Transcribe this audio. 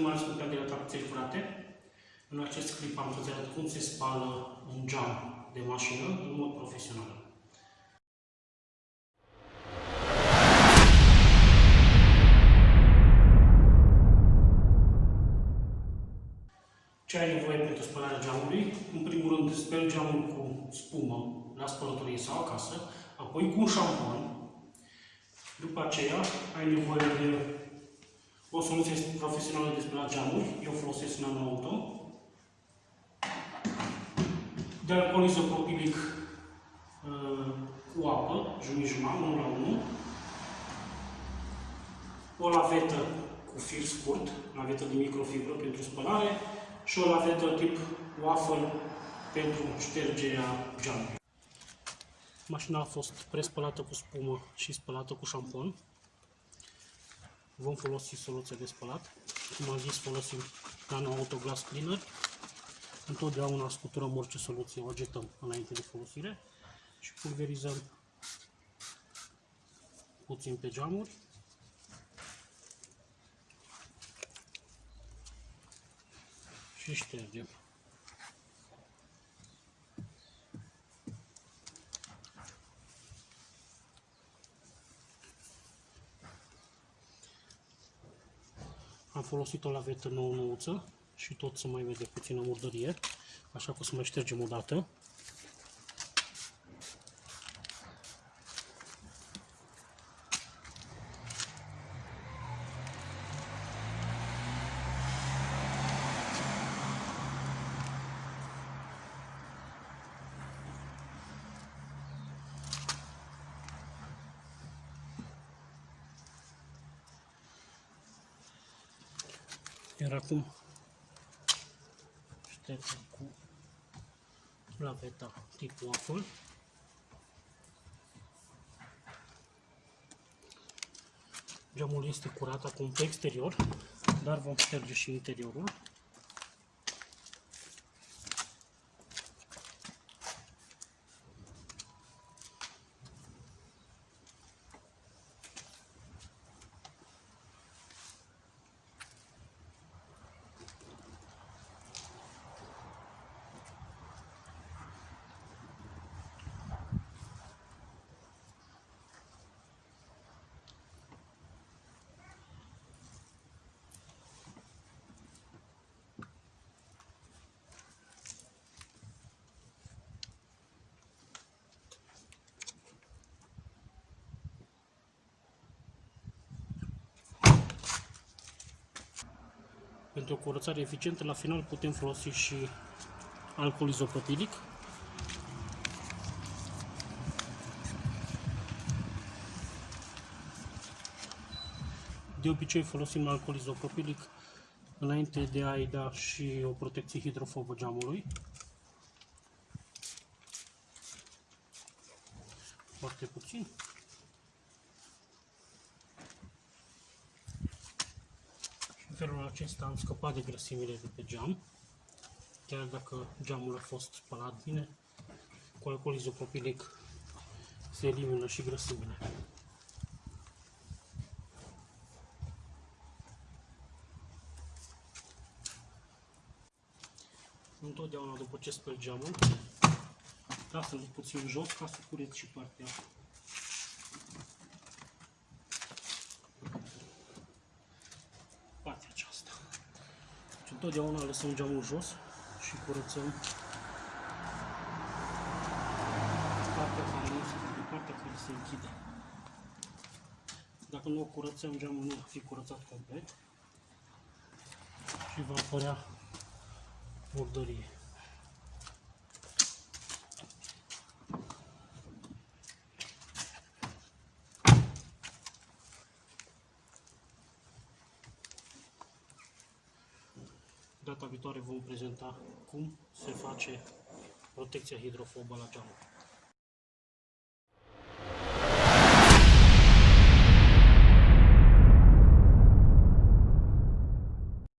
mai ales cu de tracției curate. În acest clip am să arăt cum se spală un geam de mașină în mod profesional. Ce ai nevoie pentru spălarea geamului? În primul rând, speli geamul cu spumă la spălătorie sau acasă, apoi cu un șampon. După aceea, ai nevoie de o soluție profesională de spălat geamuri. Eu folosesc Nano Auto. De alcool izopropilic uh, cu apă, jumătate, 1 la 1. O lavetă cu fir scurt, lavetă de microfibră pentru spălare și o lavetă tip waffle pentru ștergerea geamului. Mașina a fost prespălată cu spumă și spălată cu șampon. Vom folosi soluția de spălat. Cum am zis, folosim Nano Auto Glass Cleaner. Întotdeauna scuturăm orice soluție, o agetăm înainte de folosire și pulverizăm puțin pe geamuri. Și ștergem. Am folosit o lavetă nouă nouță și tot să mai vede puțină murdărie, așa că o să mai ștergem o dată. Iar acum ștergem cu laveta tip waffle. Geamul este curat acum pe exterior, dar vom șterge și interiorul. Pentru o curățare eficientă, la final putem folosi și alcool izopropilic. De obicei folosim alcool izopropilic înainte de a-i da și o protecție hidrofobă geamului. Foarte puțin. Felul acesta am scăpat de grăsimile de pe geam, chiar dacă geamul a fost spălat bine, cu alcool izopropilic se elimină și grăsimile. Întotdeauna după ce spăl geamul, lasă-l puțin jos ca să cureți și partea Întotdeauna lăsăm geamul jos și curățăm partea care, partea care se închide. Dacă nu o curățăm, geamul nu va fi curățat complet și va apărea murdărie. Data viitoare vom prezenta cum se face protecția hidrofobă la geamuri.